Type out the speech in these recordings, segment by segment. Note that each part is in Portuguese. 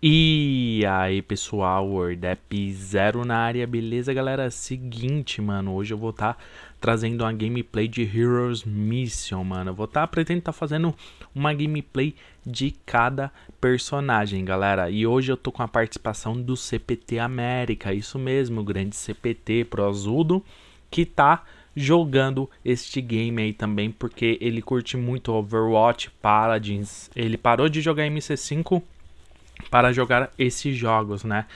E aí pessoal, WordApp Zero na área, beleza galera? Seguinte, mano, hoje eu vou estar tá trazendo uma gameplay de Heroes Mission, mano. Eu vou estar, tá, pretendo estar tá fazendo uma gameplay de cada personagem, galera. E hoje eu tô com a participação do CPT América, isso mesmo, o grande CPT Prozudo, que tá jogando este game aí também, porque ele curte muito Overwatch, Paladins. Ele parou de jogar MC5 para jogar esses jogos, né?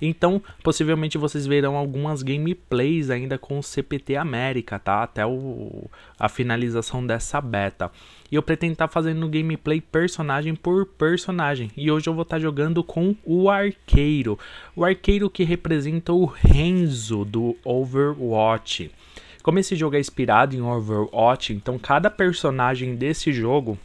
Então, possivelmente vocês verão algumas gameplays ainda com o CPT América, tá? Até o, a finalização dessa beta. E eu pretendo estar tá fazendo gameplay personagem por personagem. E hoje eu vou estar tá jogando com o Arqueiro. O Arqueiro que representa o Renzo do Overwatch. Como esse jogo é inspirado em Overwatch, então cada personagem desse jogo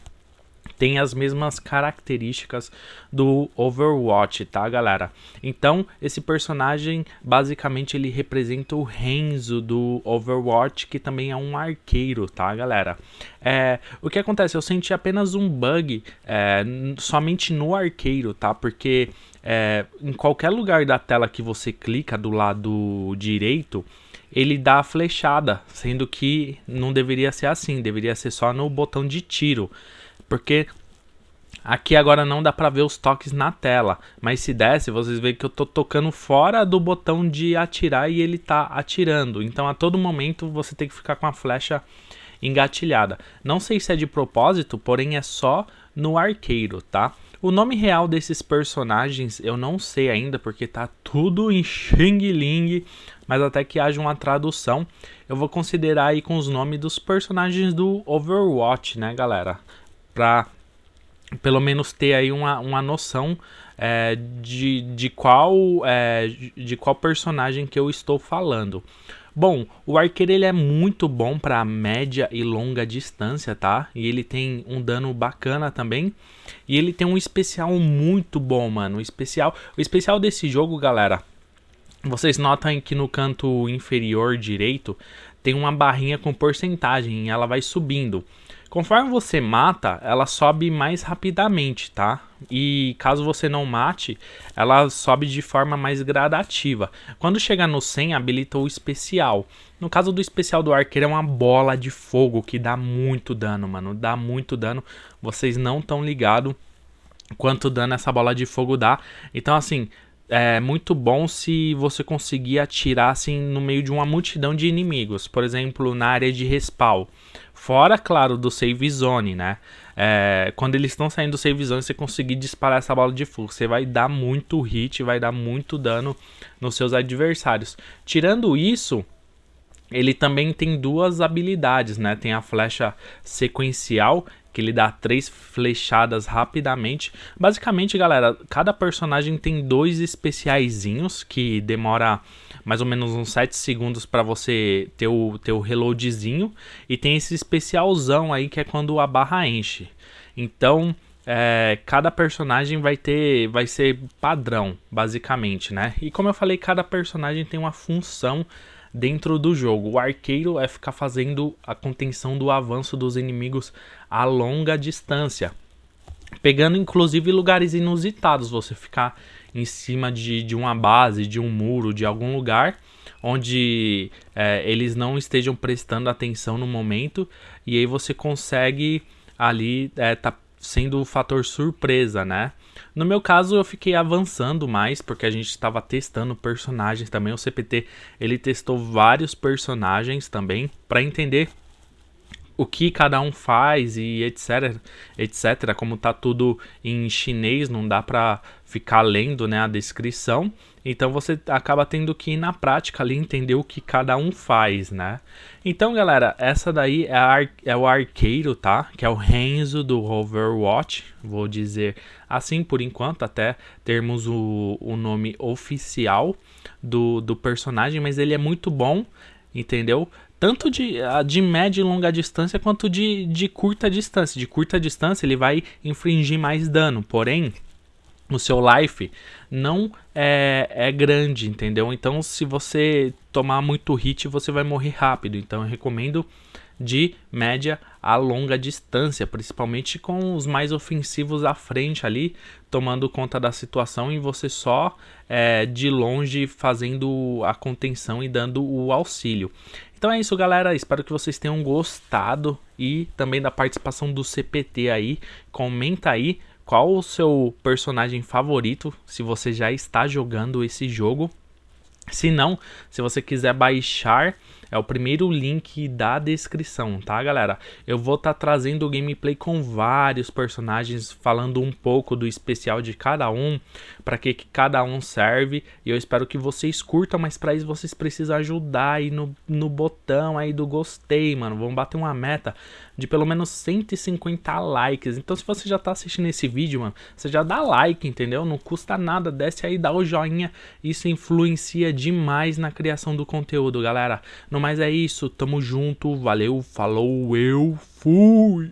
tem as mesmas características do Overwatch, tá, galera? Então, esse personagem, basicamente, ele representa o Renzo do Overwatch, que também é um arqueiro, tá, galera? É, o que acontece? Eu senti apenas um bug é, somente no arqueiro, tá? Porque é, em qualquer lugar da tela que você clica do lado direito, ele dá a flechada, sendo que não deveria ser assim, deveria ser só no botão de tiro. Porque aqui agora não dá para ver os toques na tela, mas se desse, vocês veem que eu tô tocando fora do botão de atirar e ele tá atirando. Então a todo momento você tem que ficar com a flecha engatilhada. Não sei se é de propósito, porém é só no arqueiro, tá? O nome real desses personagens eu não sei ainda, porque tá tudo em Xing Ling, mas até que haja uma tradução, eu vou considerar aí com os nomes dos personagens do Overwatch, né, galera? Para pelo menos ter aí uma, uma noção é, de, de, qual, é, de qual personagem que eu estou falando. Bom, o arqueiro ele é muito bom para média e longa distância, tá? E ele tem um dano bacana também. E ele tem um especial muito bom, mano. Especial, o especial desse jogo, galera, vocês notam que no canto inferior direito tem uma barrinha com porcentagem e ela vai subindo. Conforme você mata, ela sobe mais rapidamente, tá? E caso você não mate, ela sobe de forma mais gradativa. Quando chegar no 100, habilita o especial. No caso do especial do arqueiro, é uma bola de fogo que dá muito dano, mano. Dá muito dano. Vocês não estão ligados quanto dano essa bola de fogo dá. Então, assim, é muito bom se você conseguir atirar assim no meio de uma multidão de inimigos, por exemplo, na área de respawn. Fora, claro, do save zone, né? É, quando eles estão saindo do save zone, você conseguir disparar essa bola de fogo, você vai dar muito hit, vai dar muito dano nos seus adversários. Tirando isso, ele também tem duas habilidades, né? Tem a flecha sequencial que ele dá três flechadas rapidamente. Basicamente, galera, cada personagem tem dois especiaizinhos que demora mais ou menos uns 7 segundos para você ter o, ter o reloadzinho. E tem esse especialzão aí que é quando a barra enche. Então, é, cada personagem vai ter, vai ser padrão, basicamente, né? E como eu falei, cada personagem tem uma função dentro do jogo. O arqueiro é ficar fazendo a contenção do avanço dos inimigos a longa distância. Pegando inclusive lugares inusitados, você ficar em cima de, de uma base, de um muro, de algum lugar onde é, eles não estejam prestando atenção no momento e aí você consegue ali é, tá sendo o fator surpresa, né? No meu caso, eu fiquei avançando mais, porque a gente estava testando personagens também. O CPT, ele testou vários personagens também, para entender o que cada um faz e etc, etc. Como tá tudo em chinês, não dá para ficar lendo, né, a descrição. Então você acaba tendo que ir na prática ali entender o que cada um faz, né? Então, galera, essa daí é, ar é o arqueiro, tá? Que é o Renzo do Overwatch, vou dizer assim por enquanto, até termos o, o nome oficial do, do personagem, mas ele é muito bom, entendeu? Tanto de, de média e longa distância quanto de, de curta distância. De curta distância ele vai infligir mais dano, porém o seu life não é, é grande, entendeu? Então, se você tomar muito hit, você vai morrer rápido. Então, eu recomendo de média a longa distância, principalmente com os mais ofensivos à frente ali, tomando conta da situação e você só é, de longe fazendo a contenção e dando o auxílio. Então é isso, galera. Espero que vocês tenham gostado e também da participação do CPT aí. Comenta aí qual o seu personagem favorito, se você já está jogando esse jogo. Se não, se você quiser baixar é o primeiro link da descrição, tá, galera? Eu vou estar tá trazendo o gameplay com vários personagens, falando um pouco do especial de cada um, para que, que cada um serve. E eu espero que vocês curtam, mas para isso vocês precisam ajudar aí no, no botão aí do gostei, mano. Vamos bater uma meta de pelo menos 150 likes. Então se você já tá assistindo esse vídeo, mano, você já dá like, entendeu? Não custa nada, desce aí, dá o joinha. Isso influencia demais na criação do conteúdo, galera. Mais é isso, tamo junto, valeu, falou, eu fui!